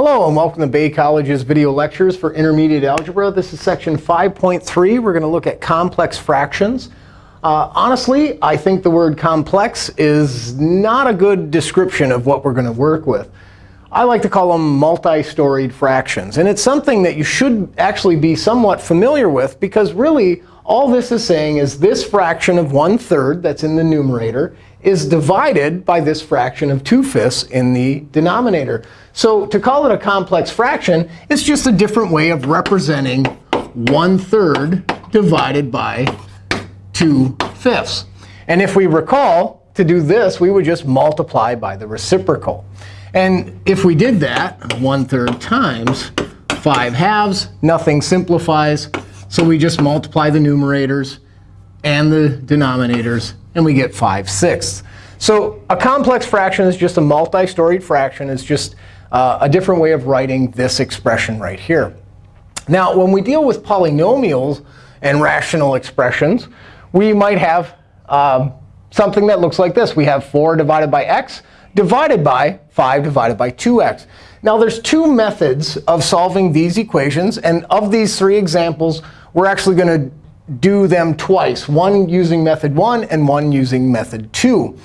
Hello, and welcome to Bay College's video lectures for intermediate algebra. This is section 5.3. We're going to look at complex fractions. Uh, honestly, I think the word complex is not a good description of what we're going to work with. I like to call them multi-storied fractions. And it's something that you should actually be somewhat familiar with, because really, all this is saying is this fraction of 1 third that's in the numerator is divided by this fraction of 2 fifths in the denominator. So to call it a complex fraction, it's just a different way of representing 1 third divided by 2 fifths. And if we recall, to do this, we would just multiply by the reciprocal. And if we did that, 1 third times 5 halves, nothing simplifies. So we just multiply the numerators and the denominators, and we get 5 sixths. So a complex fraction is just a multi-storied fraction. It's just uh, a different way of writing this expression right here. Now, when we deal with polynomials and rational expressions, we might have um, something that looks like this. We have 4 divided by x divided by 5 divided by 2x. Now, there's two methods of solving these equations. And of these three examples, we're actually going to do them twice, one using method 1 and one using method 2.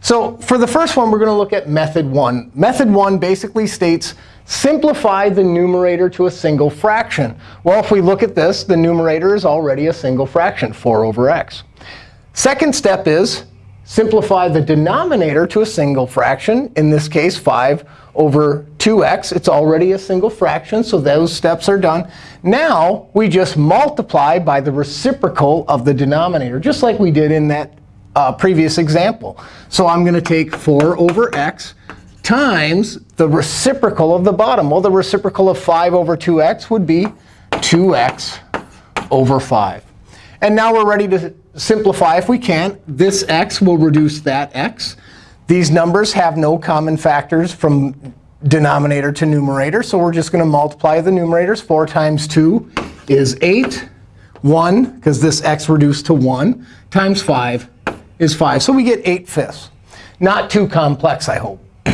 So for the first one, we're going to look at method 1. Method 1 basically states simplify the numerator to a single fraction. Well, if we look at this, the numerator is already a single fraction, 4 over x. Second step is simplify the denominator to a single fraction, in this case 5 over 2x. It's already a single fraction, so those steps are done. Now we just multiply by the reciprocal of the denominator, just like we did in that uh, previous example. So I'm going to take 4 over x times the reciprocal of the bottom. Well, the reciprocal of 5 over 2x would be 2x over 5. And now we're ready to simplify if we can. This x will reduce that x. These numbers have no common factors from denominator to numerator. So we're just going to multiply the numerators. 4 times 2 is 8. 1, because this x reduced to 1, times 5 is 5. So we get 8 fifths. Not too complex, I hope.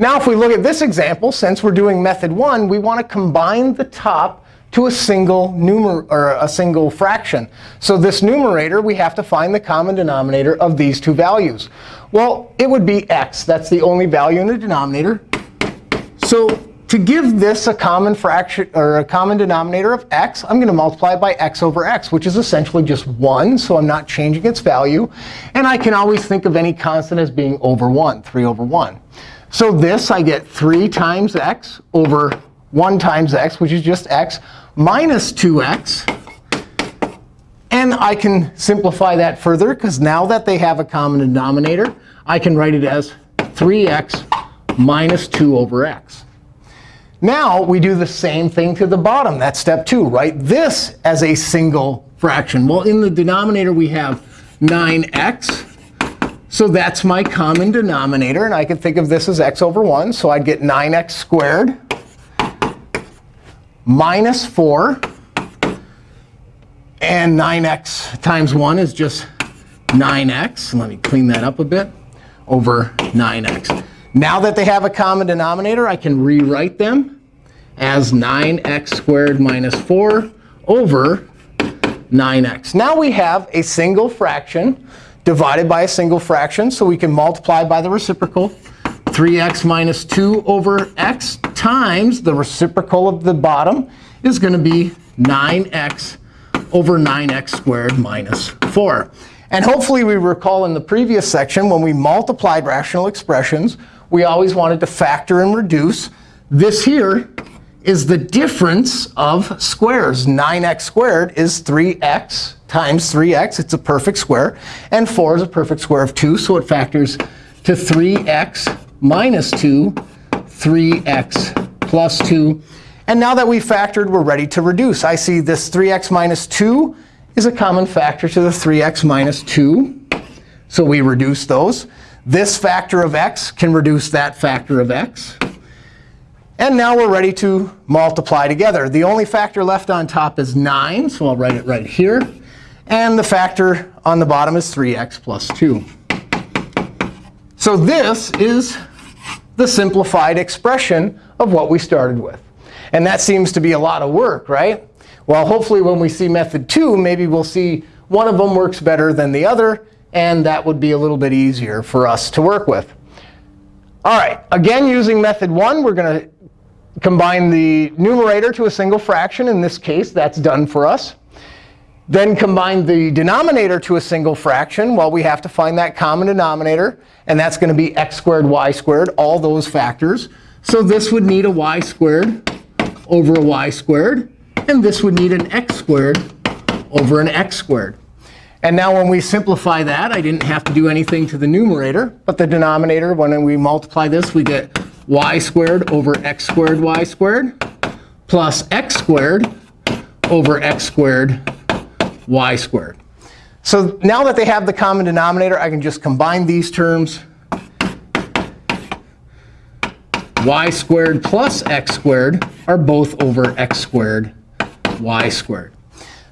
now, if we look at this example, since we're doing method 1, we want to combine the top to a single numer or a single fraction. So this numerator, we have to find the common denominator of these two values. Well, it would be x. That's the only value in the denominator. So to give this a common fraction or a common denominator of x, I'm going to multiply by x over x, which is essentially just 1. So I'm not changing its value. And I can always think of any constant as being over 1, 3 over 1. So this, I get 3 times x over 1 times x, which is just x, minus 2x. And I can simplify that further, because now that they have a common denominator, I can write it as 3x minus 2 over x. Now we do the same thing to the bottom. That's step 2. Write this as a single fraction. Well, in the denominator, we have 9x. So that's my common denominator. And I can think of this as x over 1. So I'd get 9x squared minus 4. And 9x times 1 is just 9x. Let me clean that up a bit. Over 9x. Now that they have a common denominator, I can rewrite them as 9x squared minus 4 over 9x. Now we have a single fraction divided by a single fraction. So we can multiply by the reciprocal. 3x minus 2 over x times the reciprocal of the bottom is going to be 9x over 9x squared minus 4. And hopefully we recall in the previous section, when we multiplied rational expressions, we always wanted to factor and reduce. This here is the difference of squares. 9x squared is 3x times 3x. It's a perfect square. And 4 is a perfect square of 2. So it factors to 3x minus 2, 3x plus 2. And now that we've factored, we're ready to reduce. I see this 3x minus 2 is a common factor to the 3x minus 2. So we reduce those. This factor of x can reduce that factor of x. And now we're ready to multiply together. The only factor left on top is 9. So I'll write it right here. And the factor on the bottom is 3x plus 2. So this is the simplified expression of what we started with. And that seems to be a lot of work, right? Well, hopefully when we see method 2, maybe we'll see one of them works better than the other. And that would be a little bit easier for us to work with. All right, again, using method 1, we're going to combine the numerator to a single fraction. In this case, that's done for us. Then combine the denominator to a single fraction. Well, we have to find that common denominator. And that's going to be x squared, y squared, all those factors. So this would need a y squared over a y squared. And this would need an x squared over an x squared. And now when we simplify that, I didn't have to do anything to the numerator. But the denominator, when we multiply this, we get y squared over x squared y squared plus x squared over x squared y squared. So now that they have the common denominator, I can just combine these terms. y squared plus x squared are both over x squared y squared.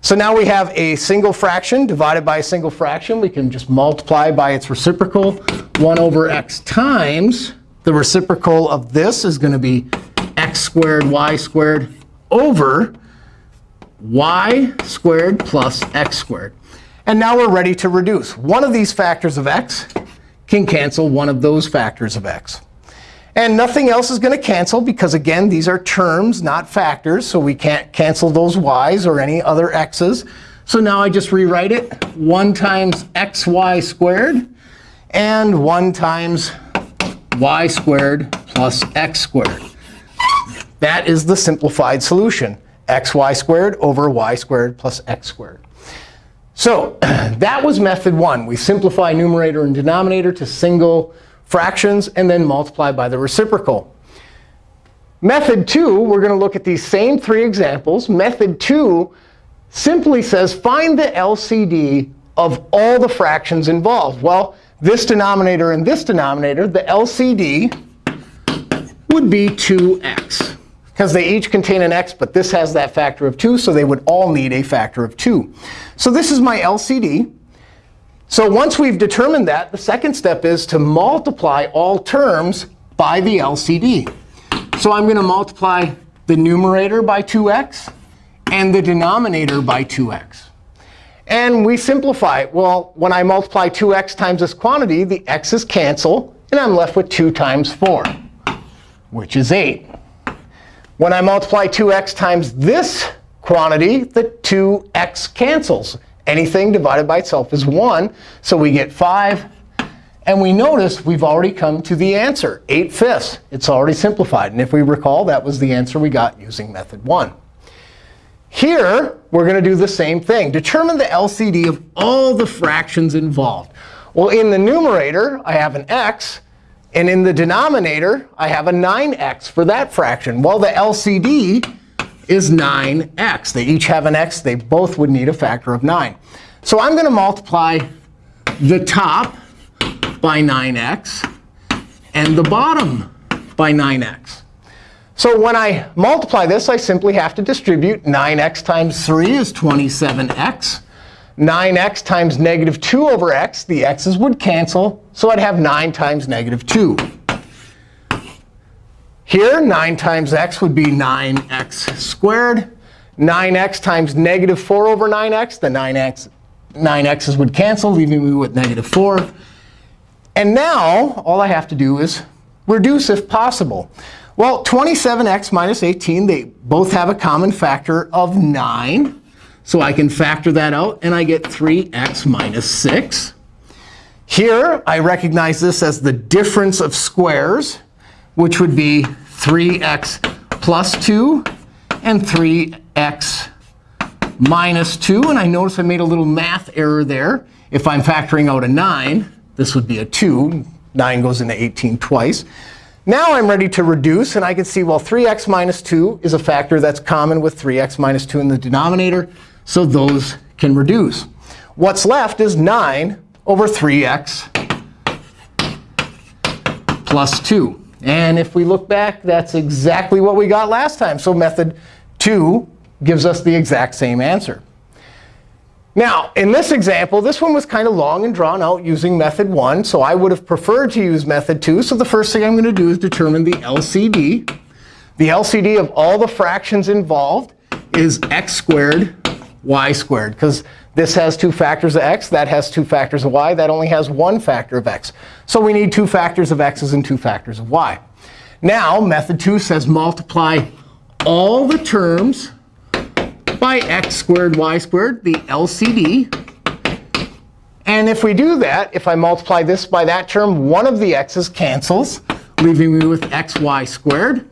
So now we have a single fraction divided by a single fraction. We can just multiply by its reciprocal. 1 over x times the reciprocal of this is going to be x squared y squared over y squared plus x squared. And now we're ready to reduce. One of these factors of x can cancel one of those factors of x. And nothing else is going to cancel because, again, these are terms, not factors. So we can't cancel those y's or any other x's. So now I just rewrite it. 1 times xy squared and 1 times y squared plus x squared. That is the simplified solution xy squared over y squared plus x squared. So that was method one. We simplify numerator and denominator to single fractions and then multiply by the reciprocal. Method two, we're going to look at these same three examples. Method two simply says find the LCD of all the fractions involved. Well, this denominator and this denominator, the LCD would be 2x because they each contain an x, but this has that factor of 2, so they would all need a factor of 2. So this is my LCD. So once we've determined that, the second step is to multiply all terms by the LCD. So I'm going to multiply the numerator by 2x and the denominator by 2x. And we simplify. Well, when I multiply 2x times this quantity, the x's cancel. And I'm left with 2 times 4, which is 8. When I multiply 2x times this quantity, the 2x cancels. Anything divided by itself is 1. So we get 5. And we notice we've already come to the answer, 8 fifths. It's already simplified. And if we recall, that was the answer we got using method 1. Here, we're going to do the same thing. Determine the LCD of all the fractions involved. Well, in the numerator, I have an x. And in the denominator, I have a 9x for that fraction. Well, the LCD is 9x. They each have an x. They both would need a factor of 9. So I'm going to multiply the top by 9x and the bottom by 9x. So when I multiply this, I simply have to distribute 9x times 3 is 27x. 9x times negative 2 over x, the x's would cancel. So I'd have 9 times negative 2. Here, 9 times x would be 9x squared. 9x times negative 4 over 9x, the 9x, 9x's would cancel, leaving me with negative 4. And now, all I have to do is reduce if possible. Well, 27x minus 18, they both have a common factor of 9. So I can factor that out, and I get 3x minus 6. Here, I recognize this as the difference of squares, which would be 3x plus 2 and 3x minus 2. And I notice I made a little math error there. If I'm factoring out a 9, this would be a 2. 9 goes into 18 twice. Now I'm ready to reduce. And I can see, well, 3x minus 2 is a factor that's common with 3x minus 2 in the denominator. So those can reduce. What's left is 9 over 3x plus 2. And if we look back, that's exactly what we got last time. So method 2 gives us the exact same answer. Now, in this example, this one was kind of long and drawn out using method 1. So I would have preferred to use method 2. So the first thing I'm going to do is determine the LCD. The LCD of all the fractions involved is x squared y squared. Because this has two factors of x. That has two factors of y. That only has one factor of x. So we need two factors of x's and two factors of y. Now, method 2 says multiply all the terms by x squared y squared, the LCD. And if we do that, if I multiply this by that term, one of the x's cancels, leaving me with xy squared.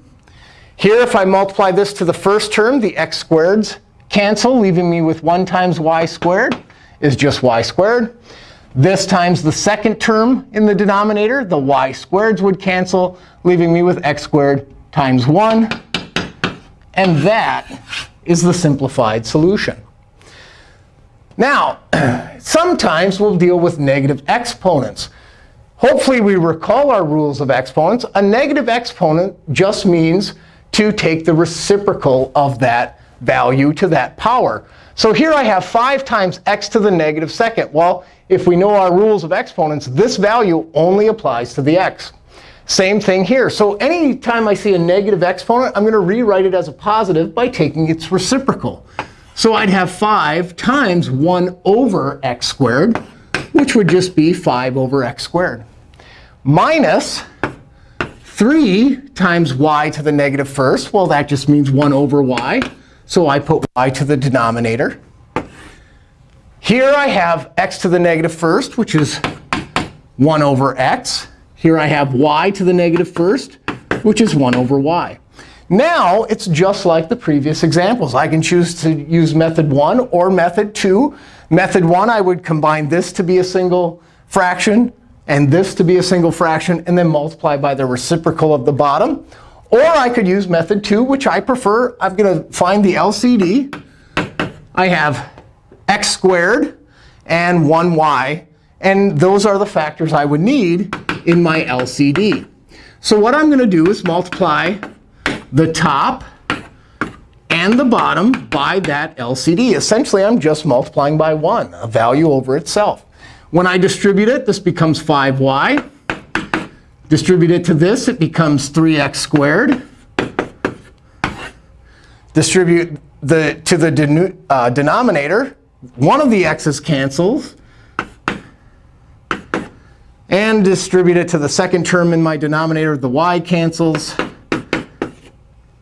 Here, if I multiply this to the first term, the x squareds cancel, leaving me with 1 times y squared is just y squared. This times the second term in the denominator, the y squareds would cancel, leaving me with x squared times 1. And that is the simplified solution. Now, sometimes we'll deal with negative exponents. Hopefully, we recall our rules of exponents. A negative exponent just means to take the reciprocal of that value to that power. So here I have 5 times x to the negative second. Well, if we know our rules of exponents, this value only applies to the x. Same thing here. So anytime I see a negative exponent, I'm going to rewrite it as a positive by taking its reciprocal. So I'd have 5 times 1 over x squared, which would just be 5 over x squared, minus 3 times y to the negative first. Well, that just means 1 over y. So I put y to the denominator. Here I have x to the negative first, which is 1 over x. Here I have y to the negative first, which is 1 over y. Now it's just like the previous examples. I can choose to use method 1 or method 2. Method 1, I would combine this to be a single fraction and this to be a single fraction, and then multiply by the reciprocal of the bottom. Or I could use method 2, which I prefer. I'm going to find the LCD. I have x squared and 1y. And those are the factors I would need in my LCD. So what I'm going to do is multiply the top and the bottom by that LCD. Essentially, I'm just multiplying by 1, a value over itself. When I distribute it, this becomes 5y. Distribute it to this, it becomes 3x squared. Distribute the to the uh, denominator, one of the x's cancels. And distribute it to the second term in my denominator, the y cancels.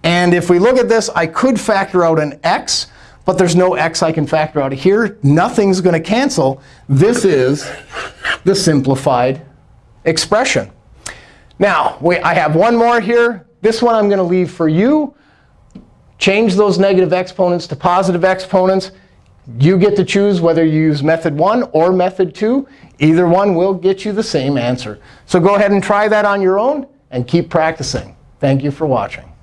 And if we look at this, I could factor out an x, but there's no x I can factor out of here. Nothing's going to cancel. This is the simplified expression. Now, we, I have one more here. This one I'm going to leave for you. Change those negative exponents to positive exponents. You get to choose whether you use method 1 or method 2. Either one will get you the same answer. So go ahead and try that on your own and keep practicing. Thank you for watching.